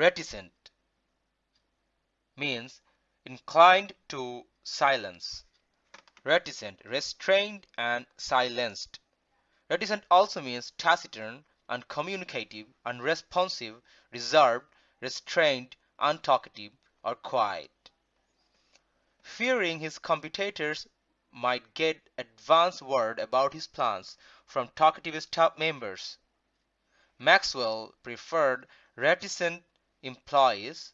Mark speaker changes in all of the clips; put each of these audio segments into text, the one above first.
Speaker 1: Reticent means inclined to silence. Reticent, restrained and silenced. Reticent also means taciturn, uncommunicative, unresponsive, reserved, restrained, untalkative, or quiet. Fearing his competitors might get advance word about his plans from talkative staff members, Maxwell preferred reticent employees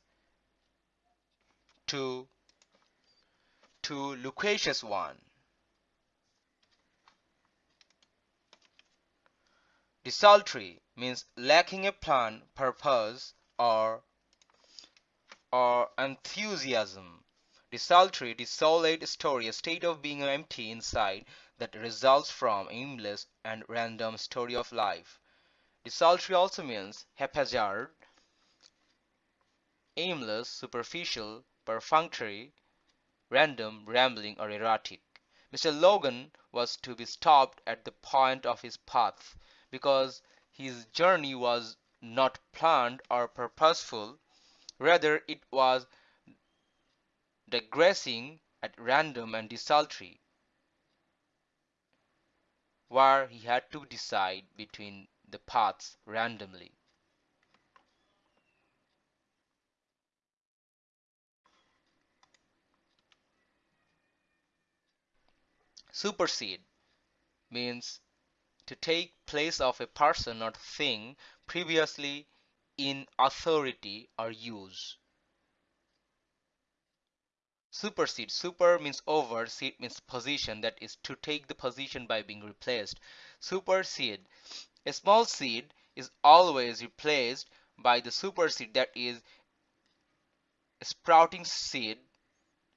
Speaker 1: to to loquacious one. Desultory means lacking a plan, purpose, or or enthusiasm. Desultory, desolate story, a state of being empty inside that results from aimless and random story of life. Desultory also means haphazard, aimless, superficial, perfunctory, random, rambling, or erratic. Mr. Logan was to be stopped at the point of his path because his journey was not planned or purposeful, rather it was digressing at random and desultory, where he had to decide between the paths randomly. Supersede means to take place of a person or thing previously in authority or use. Supersede. Super means over, seed means position, that is to take the position by being replaced. Supersede. A small seed is always replaced by the supersede, that is sprouting seed,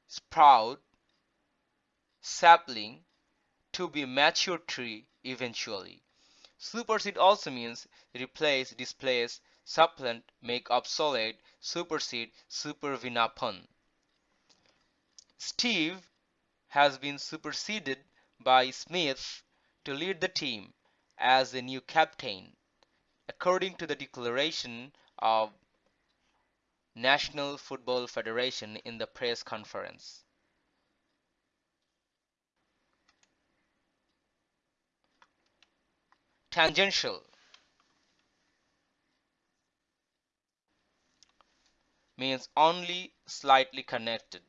Speaker 1: sprout, sapling, to be mature tree eventually. Supersede also means replace, displace, supplant, make obsolete, supersede, supervenapun. Steve has been superseded by Smith to lead the team as the new captain, according to the declaration of National Football Federation in the press conference. Tangential means only slightly connected.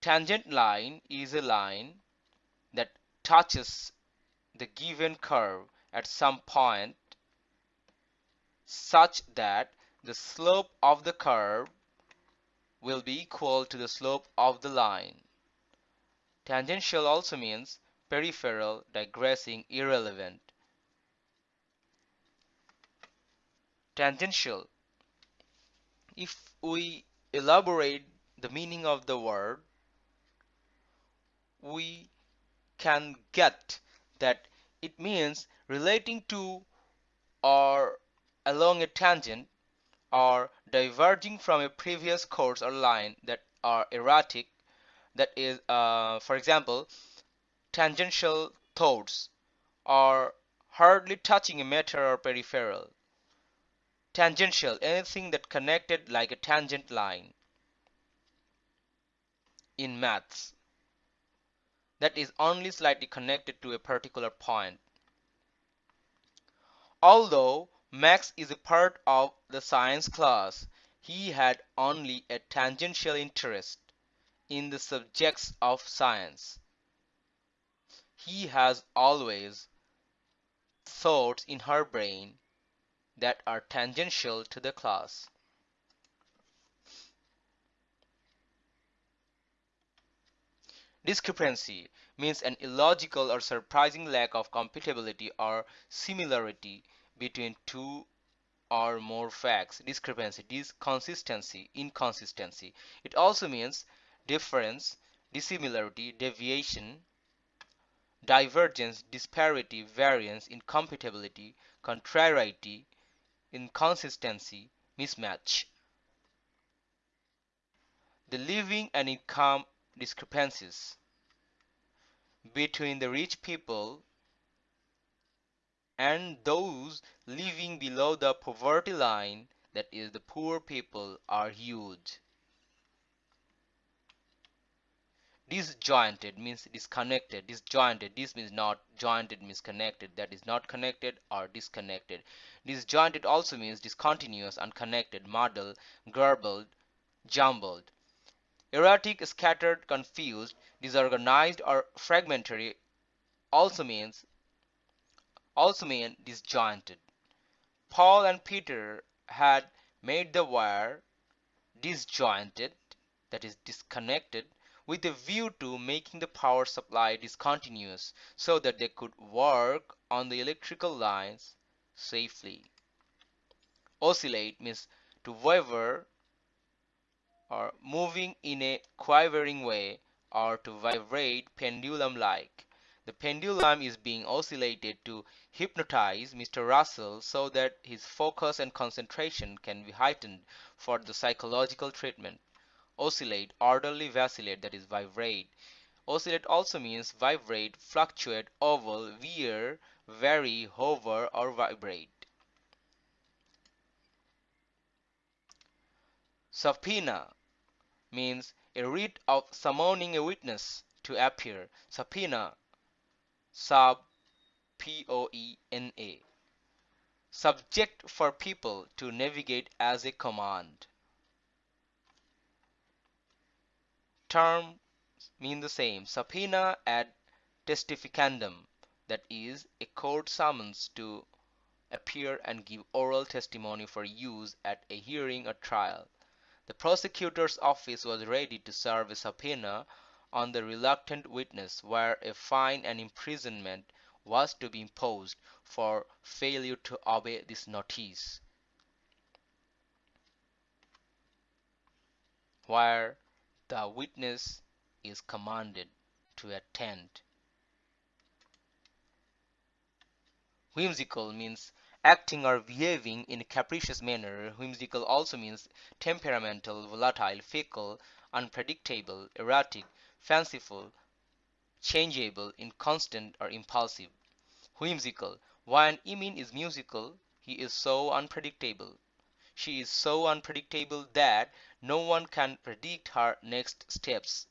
Speaker 1: Tangent line is a line that touches the given curve at some point such that the slope of the curve will be equal to the slope of the line. Tangential also means peripheral, digressing, irrelevant. Tangential. If we elaborate the meaning of the word, we can get that it means relating to or along a tangent or diverging from a previous course or line that are erratic that is uh, for example tangential thoughts or hardly touching a matter or peripheral tangential anything that connected like a tangent line in maths that is only slightly connected to a particular point. Although Max is a part of the science class, he had only a tangential interest in the subjects of science. He has always thoughts in her brain that are tangential to the class. Discrepancy means an illogical or surprising lack of compatibility or similarity between two or more facts. Discrepancy, disconsistency, inconsistency. It also means difference, dissimilarity, deviation, divergence, disparity, variance, incompatibility, contrariety, inconsistency, mismatch. The living and income discrepancies between the rich people and those living below the poverty line, that is the poor people, are huge. Disjointed means disconnected. Disjointed. This means not jointed means connected. That is not connected or disconnected. Disjointed also means discontinuous, unconnected, muddled, garbled, jumbled. Erratic, scattered, confused, disorganized, or fragmentary also means also mean disjointed. Paul and Peter had made the wire disjointed, that is disconnected, with a view to making the power supply discontinuous so that they could work on the electrical lines safely. Oscillate means to waver or moving in a quivering way or to vibrate pendulum-like. The pendulum is being oscillated to hypnotize Mr. Russell so that his focus and concentration can be heightened for the psychological treatment oscillate, orderly vacillate that is vibrate. Oscillate also means vibrate, fluctuate, oval, veer, vary, hover or vibrate. Subpoena means a writ of summoning a witness to appear. Subpoena sub P-O-E-N-A subject for people to navigate as a command. Terms mean the same. Subpoena ad testificandum, that is, a court summons to appear and give oral testimony for use at a hearing or trial. The prosecutor's office was ready to serve a subpoena on the reluctant witness where a fine and imprisonment was to be imposed for failure to obey this notice. Where the witness is commanded to attend. Whimsical means acting or behaving in a capricious manner. Whimsical also means temperamental, volatile, fickle, unpredictable, erratic, fanciful, changeable, inconstant, or impulsive. Whimsical. When Emin is musical, he is so unpredictable. She is so unpredictable that no one can predict her next steps.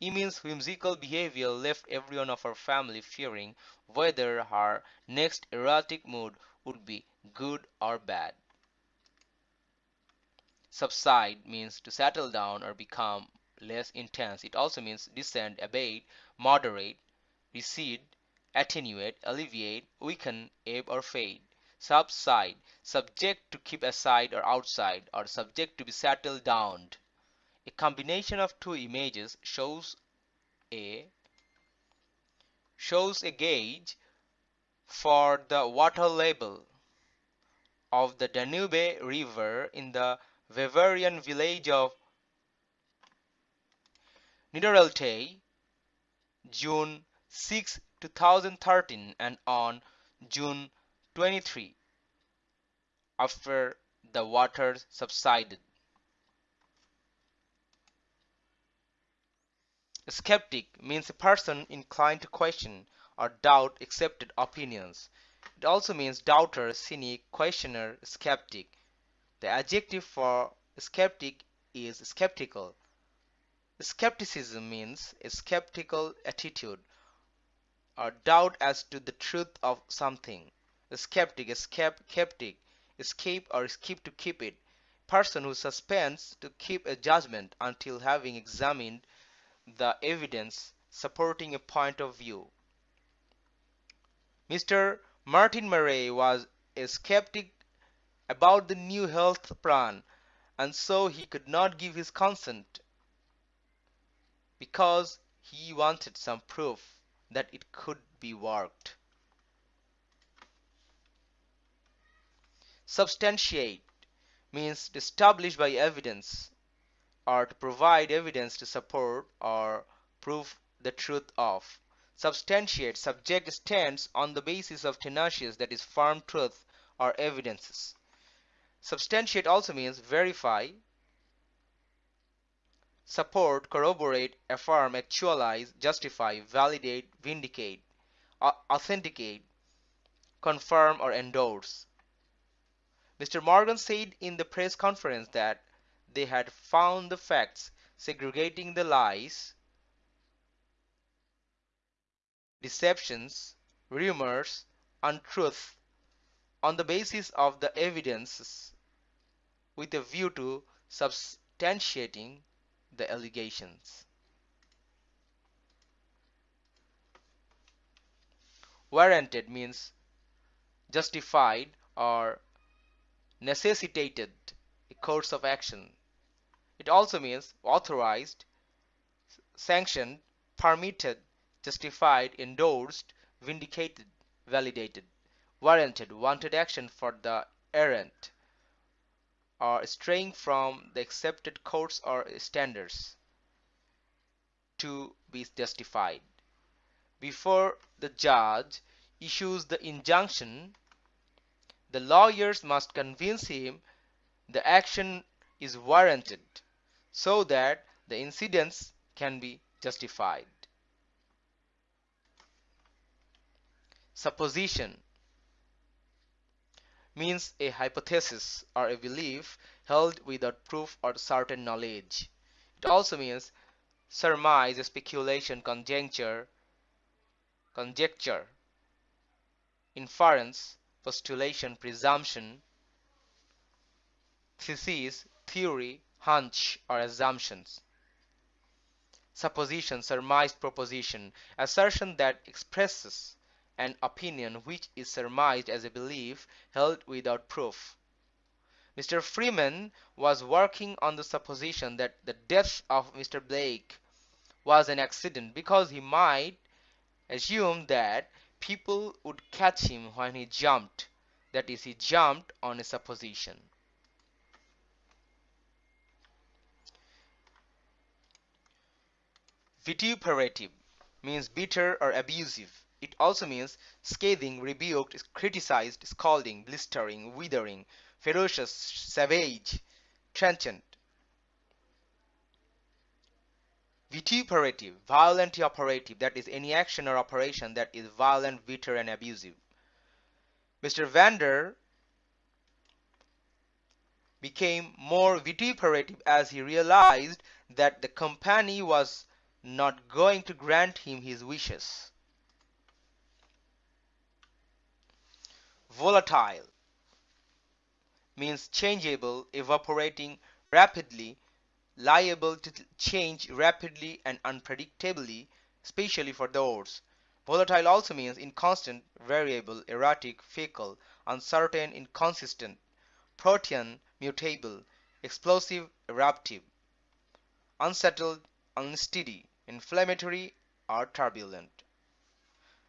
Speaker 1: Emin's whimsical behavior left everyone of her family fearing whether her next erratic mood would be good or bad. Subside means to settle down or become less intense. It also means descend, abate, moderate, recede, attenuate, alleviate, weaken, ebb or fade subside, subject to keep aside or outside, or subject to be settled down. A combination of two images shows a shows a gauge for the water level of the Danube River in the Bavarian village of Niederaltaich, June 6, 2013 and on June 23 after the waters subsided. A skeptic means a person inclined to question or doubt accepted opinions. It also means doubter, cynic, questioner, skeptic. The adjective for skeptic is skeptical. Skepticism means a skeptical attitude or doubt as to the truth of something skeptic, escape, skeptic, escape or skip to keep it, person who suspends to keep a judgment until having examined the evidence supporting a point of view. Mr. Martin Murray was a skeptic about the new health plan and so he could not give his consent because he wanted some proof that it could be worked. Substantiate means to establish by evidence or to provide evidence to support or prove the truth of. Substantiate subject stands on the basis of tenacious that is firm truth or evidences. Substantiate also means verify, support, corroborate, affirm, actualize, justify, validate, vindicate, authenticate, confirm or endorse. Mr. Morgan said in the press conference that they had found the facts segregating the lies, deceptions, rumors, untruth on the basis of the evidences with a view to substantiating the allegations. Warranted means justified or necessitated a course of action. It also means authorized, sanctioned, permitted, justified, endorsed, vindicated, validated, warranted, wanted action for the errant, or straying from the accepted course or standards to be justified. Before the judge issues the injunction, the lawyers must convince him the action is warranted so that the incidents can be justified. Supposition means a hypothesis or a belief held without proof or certain knowledge. It also means surmise, speculation, conjecture, conjecture, inference, postulation, presumption, thesis, theory, hunch, or assumptions. Supposition, surmised proposition, assertion that expresses an opinion which is surmised as a belief held without proof. Mr. Freeman was working on the supposition that the death of Mr. Blake was an accident because he might assume that people would catch him when he jumped. That is, he jumped on a supposition. Vituperative means bitter or abusive. It also means scathing, rebuked, criticized, scalding, blistering, withering, ferocious, savage, trenchant. Vituperative, violently operative, that is any action or operation that is violent, bitter, and abusive. Mr. Vander became more vituperative as he realized that the company was not going to grant him his wishes. Volatile means changeable, evaporating rapidly, liable to change rapidly and unpredictably, especially for the ores. Volatile also means inconstant, variable, erratic, fickle, uncertain, inconsistent, protean, mutable, explosive, eruptive, unsettled, unsteady, inflammatory, or turbulent.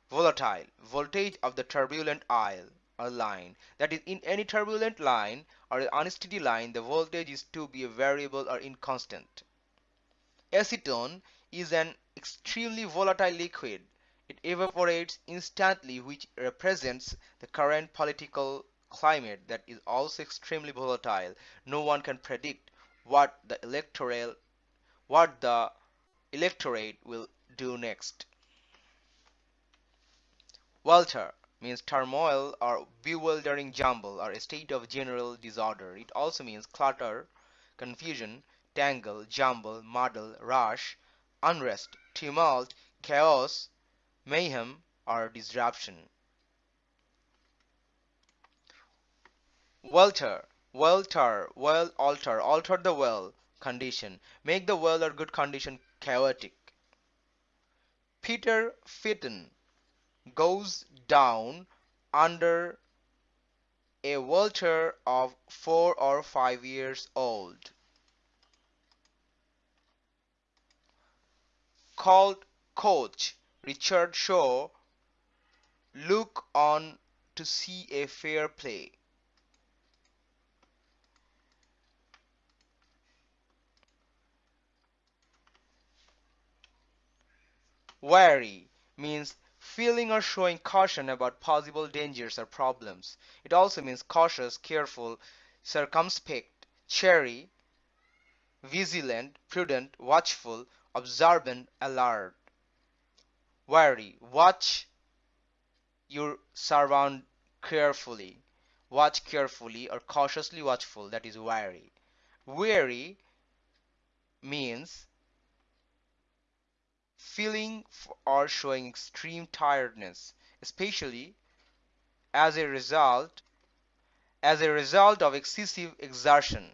Speaker 1: Volatile, voltage of the turbulent aisle or line. That is, in any turbulent line or unsteady line, the voltage is to be variable or inconstant. Acetone is an extremely volatile liquid. It evaporates instantly, which represents the current political climate that is also extremely volatile. No one can predict what the electoral what the electorate will do next. Welter means turmoil or bewildering jumble or a state of general disorder. It also means clutter, confusion, tangle, jumble, muddle, rush, unrest, tumult, chaos, mayhem, or disruption. Welter, welter, well alter, alter the well condition, make the well or good condition chaotic. Peter Fitton goes down under a welter of four or five years old. Called coach Richard Shaw look on to see a fair play. Wary means feeling or showing caution about possible dangers or problems. It also means cautious, careful, circumspect, chary, vigilant, prudent, watchful, observant, alert. Wary, watch your surround carefully. Watch carefully or cautiously watchful, that is wary. Wary means feeling or showing extreme tiredness, especially as a result as a result of excessive exertion.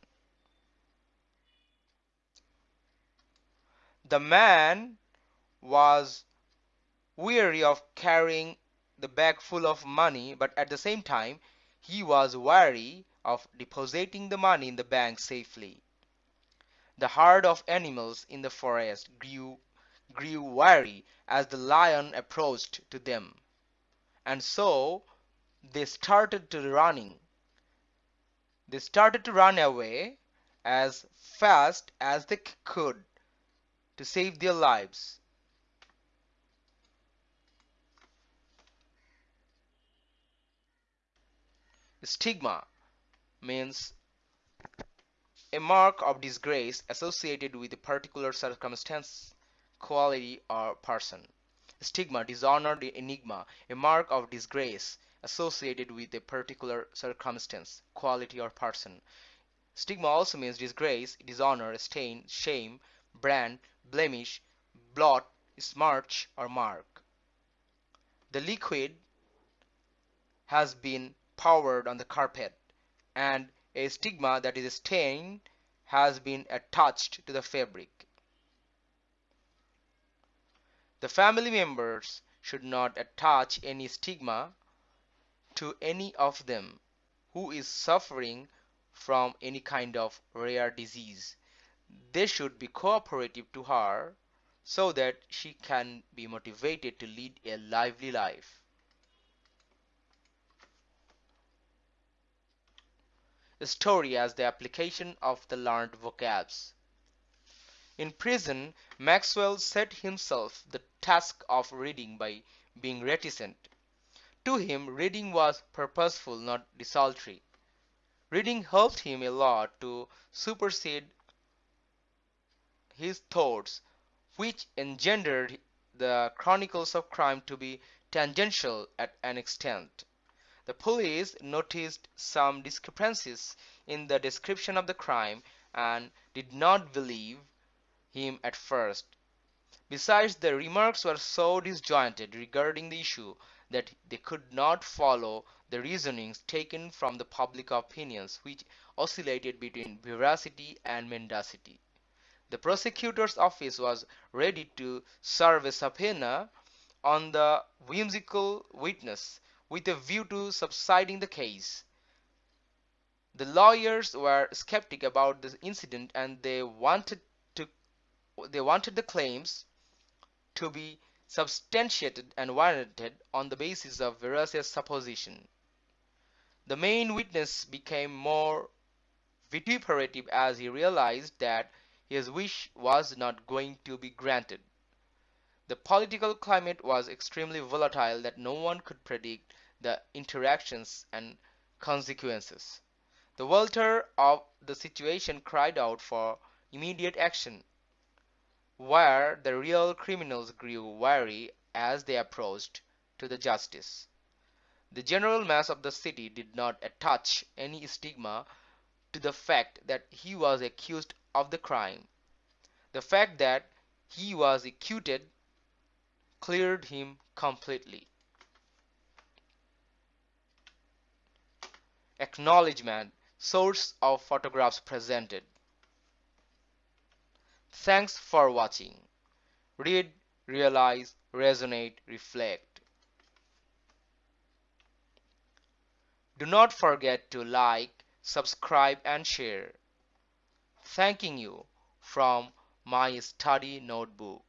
Speaker 1: The man was weary of carrying the bag full of money, but at the same time he was wary of depositing the money in the bank safely. The herd of animals in the forest grew grew wary as the lion approached to them, and so they started to running. They started to run away as fast as they could to save their lives. Stigma means a mark of disgrace associated with a particular circumstance, quality, or person. Stigma, dishonor, enigma, a mark of disgrace associated with a particular circumstance, quality, or person. Stigma also means disgrace, dishonor, stain, shame, brand, blemish, blot, smirch, or mark. The liquid has been poured on the carpet, and a stigma that is stained has been attached to the fabric. The family members should not attach any stigma to any of them who is suffering from any kind of rare disease they should be cooperative to her so that she can be motivated to lead a lively life. A story as the application of the learned vocabs. In prison, Maxwell set himself the task of reading by being reticent. To him, reading was purposeful, not desultory. Reading helped him a lot to supersede his thoughts, which engendered the chronicles of crime to be tangential at an extent. The police noticed some discrepancies in the description of the crime and did not believe him at first. Besides, the remarks were so disjointed regarding the issue that they could not follow the reasonings taken from the public opinions which oscillated between veracity and mendacity. The prosecutor's office was ready to serve a subpoena on the whimsical witness with a view to subsiding the case. The lawyers were skeptic about the incident and they wanted they wanted the claims to be substantiated and warranted on the basis of veracious supposition. The main witness became more vituperative as he realized that his wish was not going to be granted. The political climate was extremely volatile that no one could predict the interactions and consequences. The welter of the situation cried out for immediate action, where the real criminals grew wary as they approached to the justice. The general mass of the city did not attach any stigma to the fact that he was accused of the crime. The fact that he was acquitted cleared him completely. Acknowledgement Source of photographs presented. Thanks for watching. Read, realize, resonate, reflect. Do not forget to like, subscribe and share. Thanking you from my study notebook.